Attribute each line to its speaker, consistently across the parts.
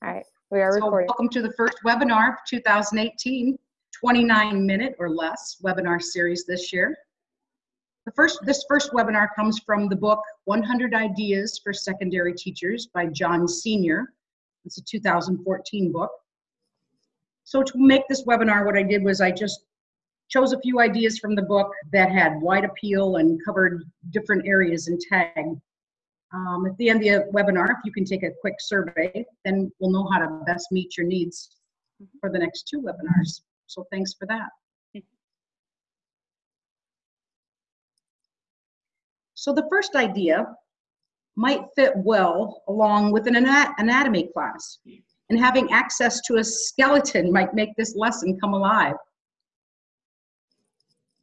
Speaker 1: All right, we are
Speaker 2: So
Speaker 1: recording.
Speaker 2: welcome to the first webinar of 2018, 29 minute or less webinar series this year. The first, this first webinar comes from the book 100 Ideas for Secondary Teachers by John Senior. It's a 2014 book. So to make this webinar, what I did was I just chose a few ideas from the book that had wide appeal and covered different areas and tagged. Um, at the end of the webinar, if you can take a quick survey, then we'll know how to best meet your needs for the next two webinars. So thanks for that. So the first idea might fit well along with an ana- anatomy class. And having access to a skeleton might make this lesson come alive.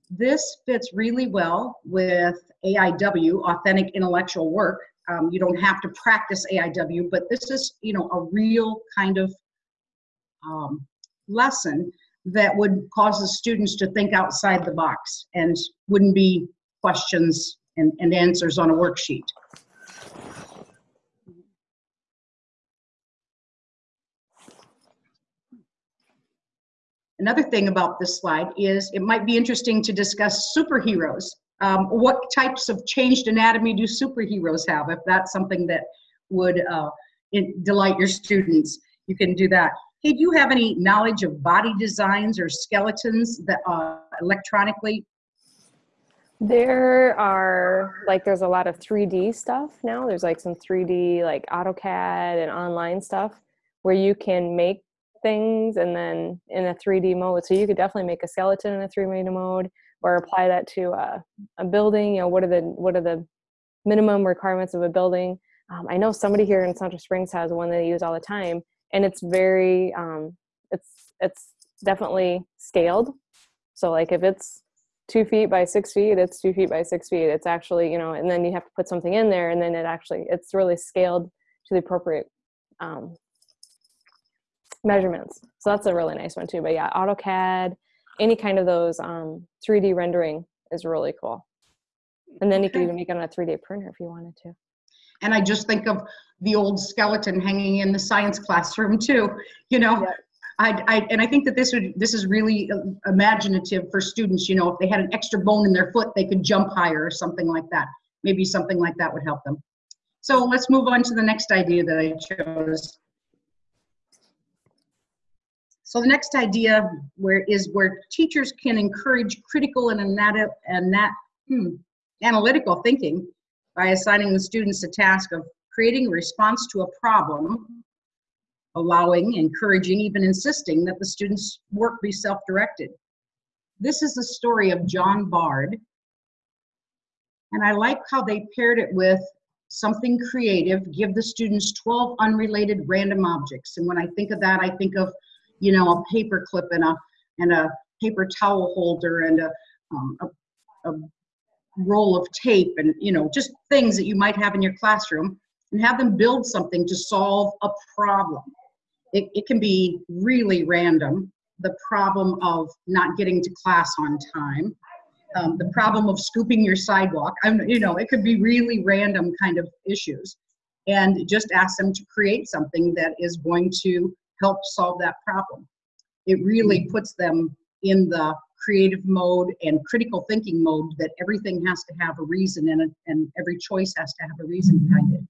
Speaker 2: This fits really well with AIW, authentic intellectual work. Um, you don't have to practice AIW, but this is, you know, a real kind of um, lesson that would cause the students to think outside the box and wouldn't be questions and, and answers on a worksheet. Another thing about this slide is it might be interesting to discuss superheroes. Um, what types of changed anatomy do superheroes have? If that's something that would uh, delight your students, you can do that. Hey, do you have any knowledge of body designs or skeletons that uh, electronically?
Speaker 1: There are like there's a lot of 3D stuff now. There's like some 3D like AutoCAD and online stuff where you can make things and then in a 3D mode. So you could definitely make a skeleton in a 3D mode or apply that to a, a building. You know, what are the what are the minimum requirements of a building? Um, I know somebody here in Central Springs has one they use all the time, and it's very um, it's it's definitely scaled. So like if it's two feet by six feet it's two feet by six feet it's actually you know and then you have to put something in there and then it actually it's really scaled to the appropriate um, measurements so that's a really nice one too but yeah autocad any kind of those um, 3d rendering is really cool and then you can even make it on a 3d printer if you wanted to
Speaker 2: And I just think of the old skeleton hanging in the science classroom too, you know?
Speaker 1: Yeah.
Speaker 2: I, I, and I think that this would, this is really uh, imaginative for students, you know, if they had an extra bone in their foot, they could jump higher or something like that. Maybe something like that would help them. So let's move on to the next idea that I chose. So the next idea where is where teachers can encourage critical and anat- anat- hmm, analytical thinking by assigning the students a task of creating a response to a problem, allowing, encouraging, even insisting that the students' work be self-directed. This is the story of John Bard, and I like how they paired it with something creative, give the students 12 unrelated random objects. And when I think of that, I think of, you know, a paper clip and a, and a paper towel holder and a, um, a, a roll of tape and, you know, just things that you might have in your classroom and have them build something to solve a problem. It, it can be really random. The problem of not getting to class on time, um, the problem of scooping your sidewalk. I'm, you know, it could be really random kind of issues. And just ask them to create something that is going to help solve that problem. It really puts them in the creative mode and critical thinking mode that everything has to have a reason and, it, and every choice has to have a reason behind it.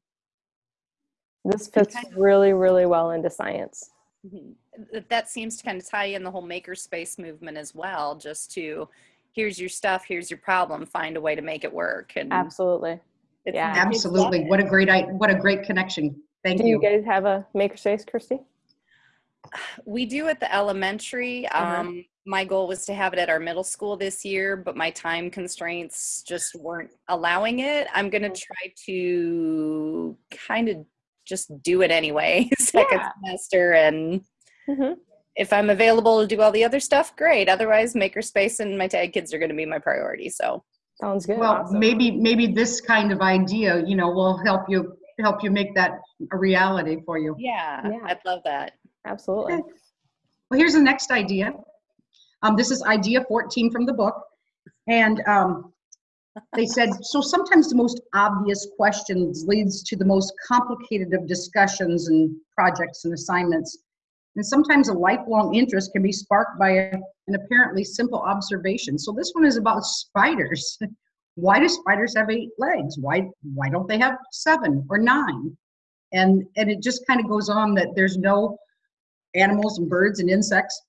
Speaker 1: this fits really really well into science
Speaker 3: Mhm. That seems to kind of tie in the whole makerspace movement as well. Just to here's your stuff, here's your problem, find a way to make it work. And
Speaker 1: absolutely yeah.
Speaker 3: the kids love
Speaker 2: Absolutely. What a great, i- what a great connection. Thank
Speaker 1: do you
Speaker 2: you.
Speaker 1: guys have a makerspace christy
Speaker 3: We do at the elementary.
Speaker 1: Uh-huh.
Speaker 3: Um, my goal was to have it at our middle school this year, but my time constraints just weren't allowing it. I'm going to try to kind of just do it anyway, second
Speaker 1: Yeah.
Speaker 3: semester. And
Speaker 1: hmm
Speaker 3: if I'm available to do all the other stuff, great. Otherwise, Makerspace and my tag kids are going to be my priority. So,
Speaker 1: sounds good
Speaker 2: Well, maybe, maybe this kind of idea, you know, will help you, help you make that a reality for you.
Speaker 3: yeah,
Speaker 1: Yeah.
Speaker 3: I'd love that.
Speaker 1: Absolutely
Speaker 2: Okay. Well, here's the next idea. Um, this is idea 14 from the book. And um, they said, so sometimes the most obvious questions leads to the most complicated of discussions and projects and assignments. And sometimes a lifelong interest can be sparked by a, an apparently simple observation. So this one is about spiders. why do spiders have eight legs? Why why don't they have seven or nine? And and it just kind of goes on that there's no animals and birds and insects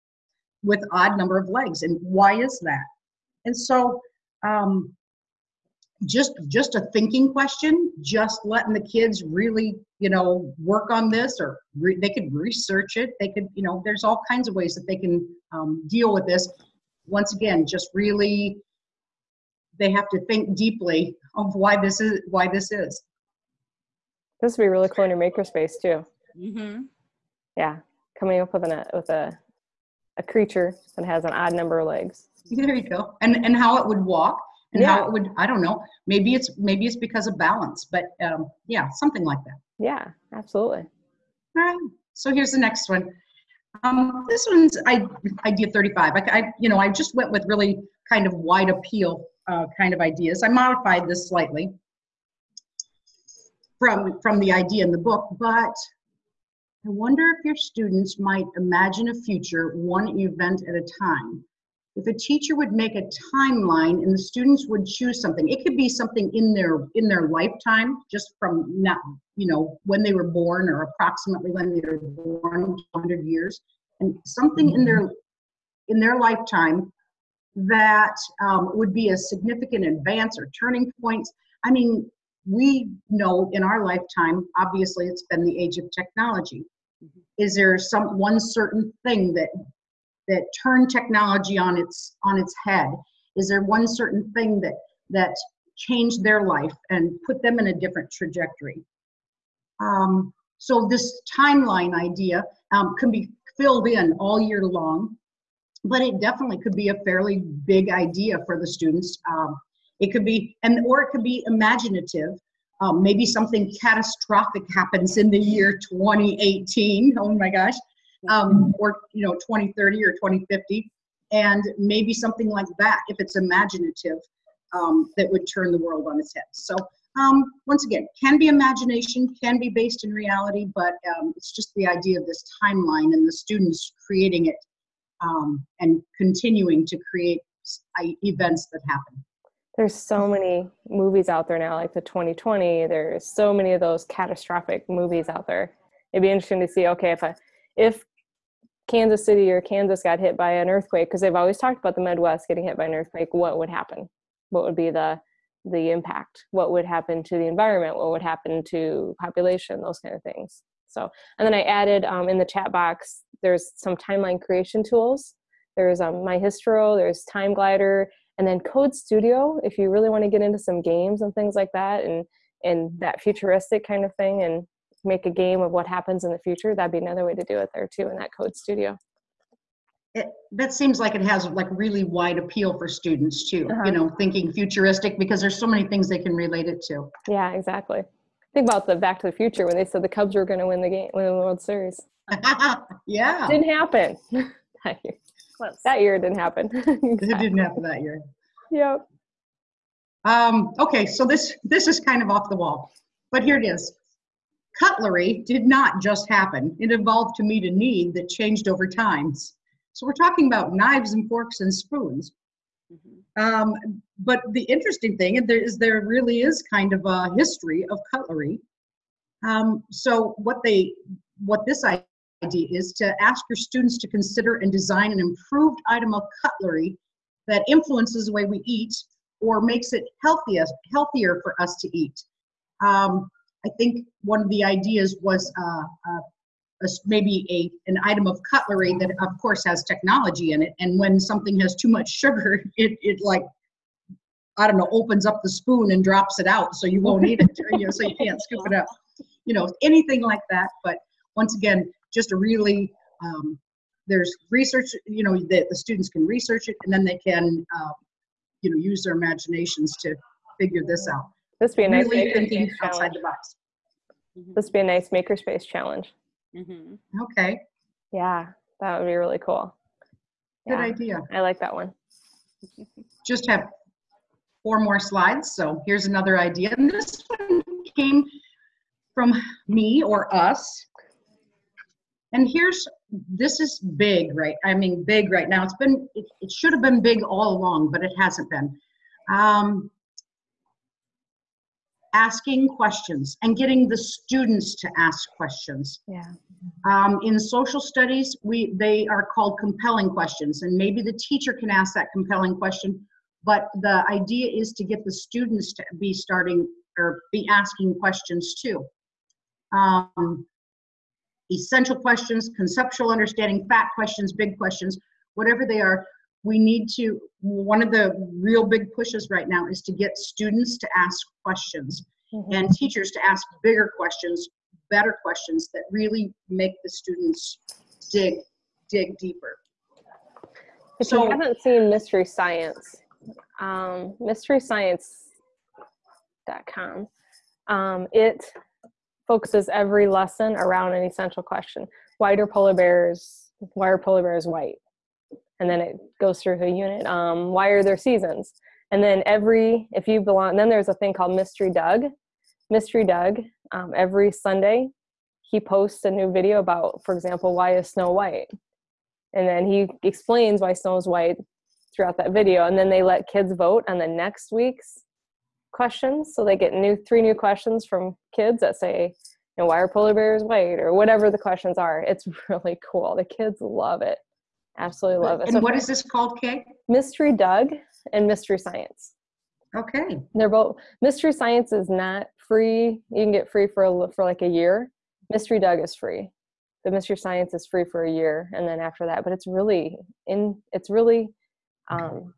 Speaker 2: with odd number of legs. And why is that? And so um, just just a thinking question just letting the kids really you know work on this or re- they could research it they could you know there's all kinds of ways that they can um, deal with this once again just really they have to think deeply of why this is why this is
Speaker 1: This would be really cool in your makerspace too.
Speaker 3: Mm-hmm.
Speaker 1: Yeah, coming up with an with a a creature that has an odd number of legs.
Speaker 2: there you go and and how it would walk and how it would i don't know maybe it's maybe it's because of balance but um, yeah something like that
Speaker 1: Yeah, absolutely.
Speaker 2: All right, so here's the next one. Um, this one's I, idea 35. I, I, you know, I just went with really kind of wide appeal uh, kind of ideas. I modified this slightly from from the idea in the book, but I wonder if your students might imagine a future one event at a time. If a teacher would make a timeline and the students would choose something, it could be something in their in their lifetime, just from now, you know, when they were born or approximately when they were born, 100 years, and something in their in their lifetime that um, would be a significant advance or turning point. I mean, we know in our lifetime, obviously, it's been the age of technology. Is there some one certain thing that that turned technology on its on its head? Is there one certain thing that that changed their life and put them in a different trajectory? Um, so this timeline idea um, can be filled in all year long, but it definitely could be a fairly big idea for the students. Um, it could be, and or it could be imaginative. Um, maybe something catastrophic happens in the year 2018. Oh my gosh, um, or you know 2030 or 2050, and maybe something like that if it's imaginative um, that would turn the world on its head. So um, once again, can be imagination, can be based in reality, but um, it's just the idea of this timeline and the students creating it um, and continuing to create events that happen.
Speaker 1: There's so many movies out there now, like the 2020. There's so many of those catastrophic movies out there. It'd be interesting to see. Okay, if I, if Kansas City or Kansas got hit by an earthquake, because they've always talked about the Midwest getting hit by an earthquake, what would happen? What would be the the impact? What would happen to the environment? What would happen to population? Those kind of things. So, and then I added um, in the chat box. There's some timeline creation tools. There's um, My Histro. There's Time Glider and then code studio if you really want to get into some games and things like that and and that futuristic kind of thing and make a game of what happens in the future that'd be another way to do it there too in that code studio.
Speaker 2: It, that seems like it has like really wide appeal for students too,
Speaker 1: Uh-huh.
Speaker 2: you know, thinking futuristic because there's so many things they can relate it to.
Speaker 1: yeah exactly. Think about the back to the future when they said the cubs were going to win the game win the world series.
Speaker 2: Yeah,
Speaker 1: didn't happen
Speaker 3: Close.
Speaker 1: that year it didn't happen
Speaker 2: it didn't happen that year.
Speaker 1: yep
Speaker 2: Um, okay, so this this is kind of off the wall, but here it is. Cutlery did not just happen. It evolved to meet a need that changed over times. So we're talking about knives and forks and spoons.
Speaker 3: Mhm.
Speaker 2: Um, but the interesting thing is there, is there really is kind of a history of cutlery. Um, so what they what this idea is to ask your students to consider and design an improved item of cutlery that influences the way we eat or makes it healthiest, healthier for us to eat. Um, I think one of the ideas was uh, uh, maybe a an item of cutlery that, of course, has technology in it. And when something has too much sugar, it it like I don't know opens up the spoon and drops it out, so you won't eat it. You know, so you can't scoop it up. You know, anything like that. But once again, just a really um, there's research. You know, that the students can research it, and then they can uh, you know use their imaginations to figure this out.
Speaker 1: this would be a nice
Speaker 2: really thinking outside
Speaker 1: challenge
Speaker 2: the box.
Speaker 1: this would be a nice makerspace challenge
Speaker 3: Mhm.
Speaker 2: Okay,
Speaker 1: yeah that would be really cool
Speaker 2: good
Speaker 1: yeah
Speaker 2: idea.
Speaker 1: i like that one
Speaker 2: Just have four more slides. So here's another idea. And this one came from me or us. And here's, this is big, right? I mean, big right now. It's been, it, it should have been big all along, but it hasn't been. Um, asking questions and getting the students to ask questions.
Speaker 1: Yeah.
Speaker 2: Um, in social studies, we they are called compelling questions, and maybe the teacher can ask that compelling question, but the idea is to get the students to be starting or be asking questions too. Um, essential questions, conceptual understanding, fat questions, big questions, whatever they are, we need to, one of the real big pushes right now is to get students to ask questions
Speaker 1: Mhm.
Speaker 2: and teachers to ask bigger questions, better questions that really make the students dig, dig deeper.
Speaker 1: If
Speaker 2: So-
Speaker 1: you haven't seen Mystery Science, um, mysteryscience.com, um, it focuses every lesson around an essential question. Why do polar bears, why are polar bears white? And then it goes through the unit. Um, why are there seasons? And then every, if you belong, then there's a thing called Mystery Doug. Mystery Doug, um, every Sunday, he posts a new video about, for example, why is snow white? and then he explains why snow is white throughout that video and then they let kids vote on the next week's questions so they get new three new questions from kids that say you know why are polar bears white? or whatever the questions are. It's really cool. The kids love it. Absolutely love it.
Speaker 2: And
Speaker 1: so
Speaker 2: what is this called, Kay?
Speaker 1: mystery doug and mystery science.
Speaker 2: Okay,
Speaker 1: they're both mystery science is not free. You can get free for a, for like a year. Mystery doug is free. The mystery science is free for a year and then after that but it's really in it's really um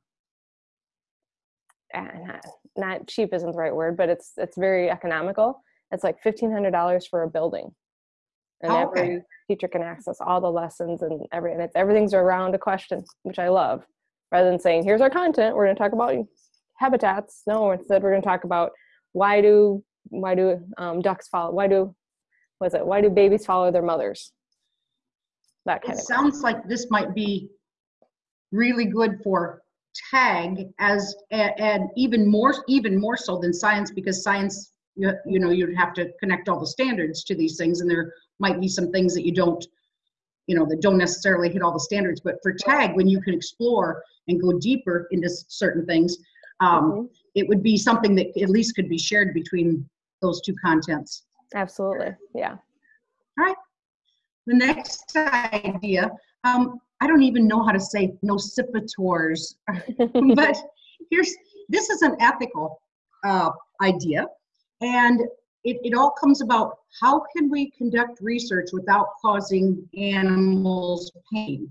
Speaker 1: ah, not, cheap isn't the right word but it's it's very economical. It's like $1500 for a building. And
Speaker 2: Oh, okay.
Speaker 1: every teacher can access all the lessons and every and it's everything's around a question which i love. Rather than saying here's our content we're going to talk about habitats. No instead we're going to talk about why do why do um, ducks follow why do was it why do babies follow their mothers? That kind
Speaker 2: it
Speaker 1: of
Speaker 2: sounds like this might be really good for tag as, and even more, even more so than science, because science, you you know, you'd have to connect all the standards to these things, and there might be some things that you don't, you know, that don't necessarily hit all the standards, but for tag, when you can explore and go deeper into certain things, um,
Speaker 1: Mhm.
Speaker 2: it would be something that at least could be shared between those two contents.
Speaker 1: absolutely yeah All right.
Speaker 2: The next idea, um, I don't even know how to say nocipitors, but here's, this is an ethical uh, idea. And it, it all comes about how can we conduct research without causing animals pain?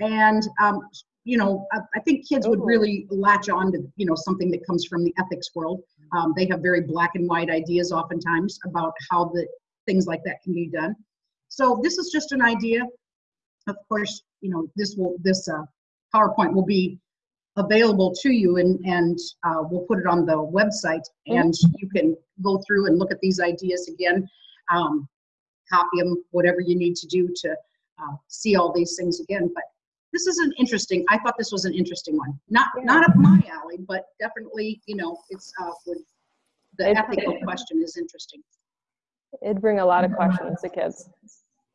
Speaker 2: And, um, you know, I, I think kids would really latch on to, you know, something that comes from the ethics world. Um, they have very black and white ideas oftentimes about how the things like that can be done. So this is just an idea. Of course, you know, this will, this uh, PowerPoint will be available to you and, and uh, we'll put it on the website and you can go through and look at these ideas again, um, copy them, whatever you need to do to uh, see all these things again. But this is an interesting, I thought this was an interesting one. Not,
Speaker 1: Yeah.
Speaker 2: not up my alley, but definitely, you know, it's, uh, would, the ethical question is interesting.
Speaker 1: it'd bring a lot of questions to kids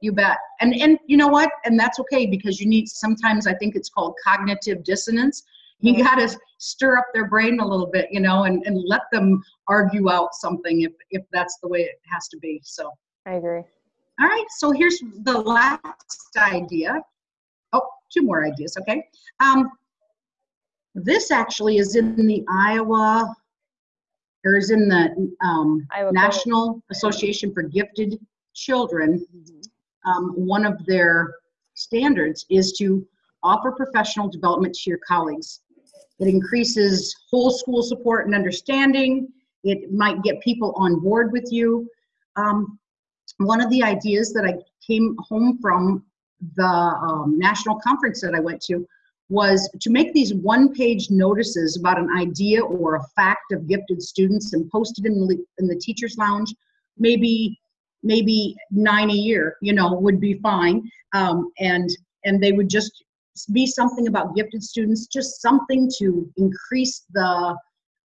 Speaker 2: You bet. And and you know what? And that's okay because you need sometimes I think it's called cognitive dissonance. You
Speaker 1: Mhm.
Speaker 2: got to stir up their brain a little bit, you know, and, and let them argue out something if if that's the way it has to be. So,
Speaker 1: i agree All
Speaker 2: right, So here's the last idea. Oh, two more ideas. Okay. Um, this actually is in the Iowa, or is in the um, National Association for Gifted Children um, one of their standards is to offer professional development to your colleagues. It increases whole school support and understanding. It might get people on board with you. Um, one of the ideas that I came home from the um, national conference that I went to was to make these one-page notices about an idea or a fact of gifted students and post it in the, in the teacher's lounge. Maybe maybe nine a year, you know, would be fine. Um, and and they would just be something about gifted students, just something to increase the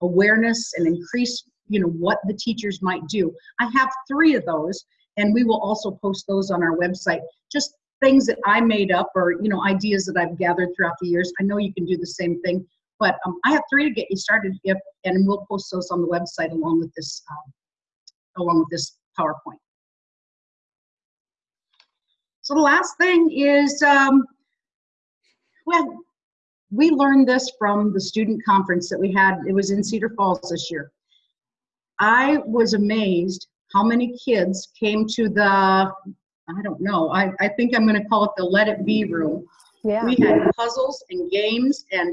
Speaker 2: awareness and increase, you know, what the teachers might do. I have three of those, and we will also post those on our website. Just things that I made up or, you know, ideas that I've gathered throughout the years. I know you can do the same thing, but um, I have three to get you started if, and we'll post those on the website along with this, um, along with this PowerPoint. So the last thing is, um, well, we learned this from the student conference that we had. It was in Cedar Falls this year. I was amazed how many kids came to the, I don't know, I, I think I'm going to call it the Let It Be room.
Speaker 1: Yeah.
Speaker 2: We had puzzles and games and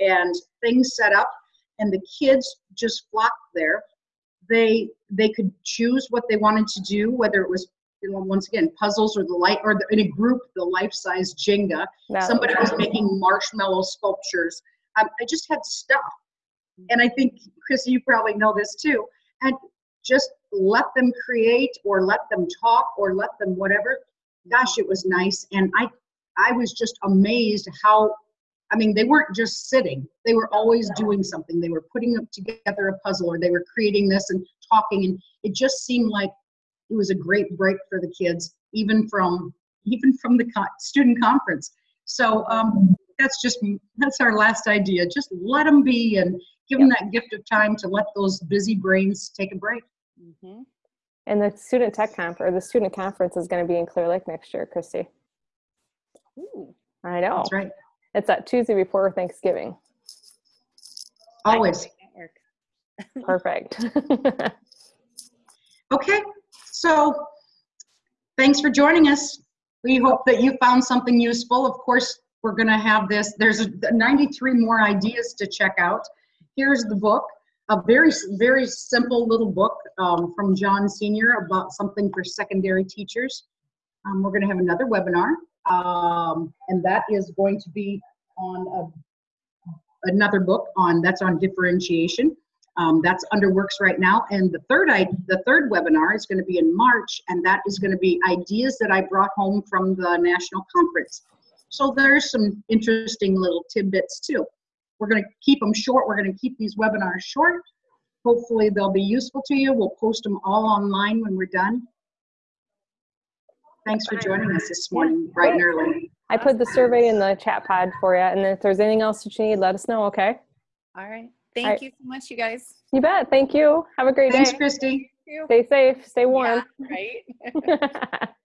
Speaker 2: and things set up, and the kids just flocked there. They they could choose what they wanted to do, whether it was once again puzzles or the light or the, in a group the life-size Jenga.
Speaker 1: That
Speaker 2: Somebody was making marshmallow sculptures. Um, I just had stuff, and I think chris you probably know this too. And just let them create or let them talk or let them whatever. Gosh, it was nice, and I I was just amazed how I mean, they weren't just sitting. They were always doing something. They were putting together a puzzle or they were creating this and talking and it just seemed like it was a great break for the kids even from even from the co- student conference. So um, that's just that's our last idea. Just let them be and give them that gift of time to let those busy brains take a break.
Speaker 3: hmm
Speaker 1: And the student tech conference, or the student conference is going to be in Clear Lake next year, Christy.
Speaker 3: Ooh.
Speaker 1: I know.
Speaker 2: That's right.
Speaker 1: It's that Tuesday before Thanksgiving.
Speaker 2: Always.
Speaker 1: Perfect.
Speaker 2: Okay, so thanks for joining us. We hope that you found something useful. Of course, we're going to have this. There's 93 more ideas to check out. Here's the book, a very, very simple little book um, from John Senior about something for secondary teachers. Um, we're going to have another webinar, um, and that is going to be on a, another book on that's on differentiation. Um, that's under works right now. And the third, I, the third webinar is going to be in March, and that is going to be ideas that I brought home from the national conference. So there's some interesting little tidbits too. We're going to keep them short. We're going to keep these webinars short. Hopefully they'll be useful to you. We'll post them all online when we're done. Thanks for joining us this morning, bright and early.
Speaker 1: I put the survey in the chat pod for you. And if there's anything else that you need, let us know, okay?
Speaker 3: All right. Thank
Speaker 1: right.
Speaker 3: you so much, you guys.
Speaker 1: You bet. Thank you. Have a great
Speaker 2: Thanks,
Speaker 1: day.
Speaker 2: Christy.
Speaker 3: Thank you.
Speaker 1: Stay safe. Stay warm.
Speaker 3: Yeah, right.